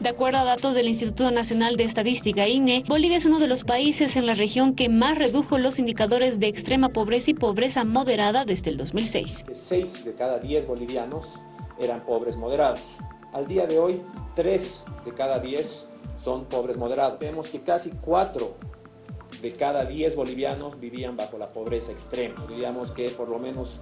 De acuerdo a datos del Instituto Nacional de Estadística, INE, Bolivia es uno de los países en la región que más redujo los indicadores de extrema pobreza y pobreza moderada desde el 2006. Seis de cada diez bolivianos eran pobres moderados. Al día de hoy, tres de cada diez son pobres moderados. Vemos que casi cuatro de cada diez bolivianos vivían bajo la pobreza extrema. Diríamos que por lo menos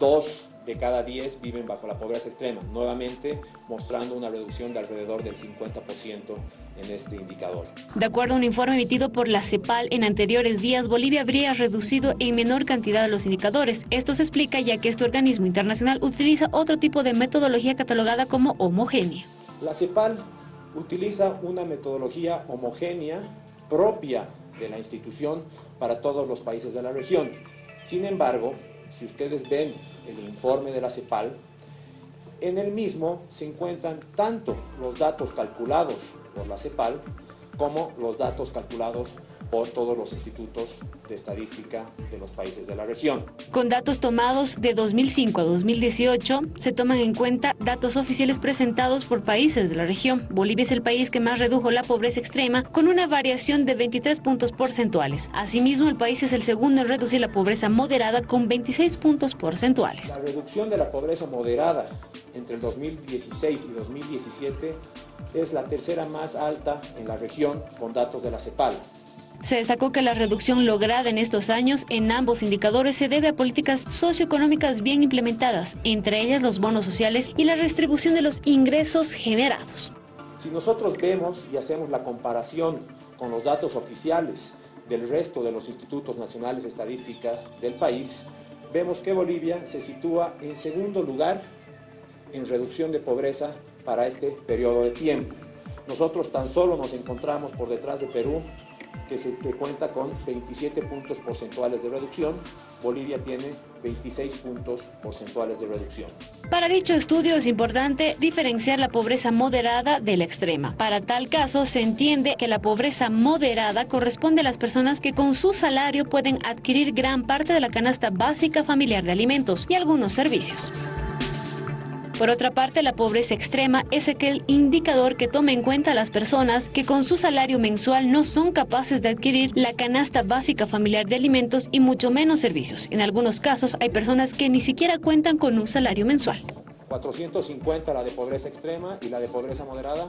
dos de cada 10 viven bajo la pobreza extrema, nuevamente mostrando una reducción de alrededor del 50% en este indicador. De acuerdo a un informe emitido por la CEPAL en anteriores días, Bolivia habría reducido en menor cantidad los indicadores. Esto se explica ya que este organismo internacional utiliza otro tipo de metodología catalogada como homogénea. La CEPAL utiliza una metodología homogénea propia de la institución para todos los países de la región. Sin embargo, si ustedes ven el informe de la CEPAL, en el mismo se encuentran tanto los datos calculados por la CEPAL como los datos calculados por todos los institutos de estadística de los países de la región. Con datos tomados de 2005 a 2018, se toman en cuenta datos oficiales presentados por países de la región. Bolivia es el país que más redujo la pobreza extrema, con una variación de 23 puntos porcentuales. Asimismo, el país es el segundo en reducir la pobreza moderada, con 26 puntos porcentuales. La reducción de la pobreza moderada entre el 2016 y 2017 es la tercera más alta en la región con datos de la CEPAL. Se destacó que la reducción lograda en estos años en ambos indicadores se debe a políticas socioeconómicas bien implementadas, entre ellas los bonos sociales y la redistribución de los ingresos generados. Si nosotros vemos y hacemos la comparación con los datos oficiales del resto de los institutos nacionales de estadística del país, vemos que Bolivia se sitúa en segundo lugar en reducción de pobreza para este periodo de tiempo. Nosotros tan solo nos encontramos por detrás de Perú que, se, cuenta con 27 puntos porcentuales de reducción. Bolivia tiene 26 puntos porcentuales de reducción. Para dicho estudio es importante diferenciar la pobreza moderada de la extrema. Para tal caso se entiende que la pobreza moderada corresponde a las personas que con su salario pueden adquirir gran parte de la canasta básica familiar de alimentos y algunos servicios. Por otra parte, la pobreza extrema es aquel indicador que toma en cuenta a las personas que con su salario mensual no son capaces de adquirir la canasta básica familiar de alimentos y mucho menos servicios. En algunos casos hay personas que ni siquiera cuentan con un salario mensual. 450 la de pobreza extrema y la de pobreza moderada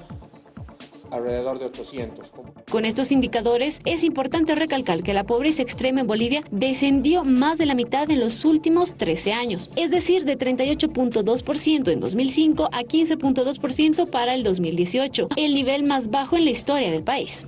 alrededor de 800. Con estos indicadores, es importante recalcar que la pobreza extrema en Bolivia descendió más de la mitad en los últimos 13 años, es decir, de 38.2% en 2005 a 15.2% para el 2018, el nivel más bajo en la historia del país.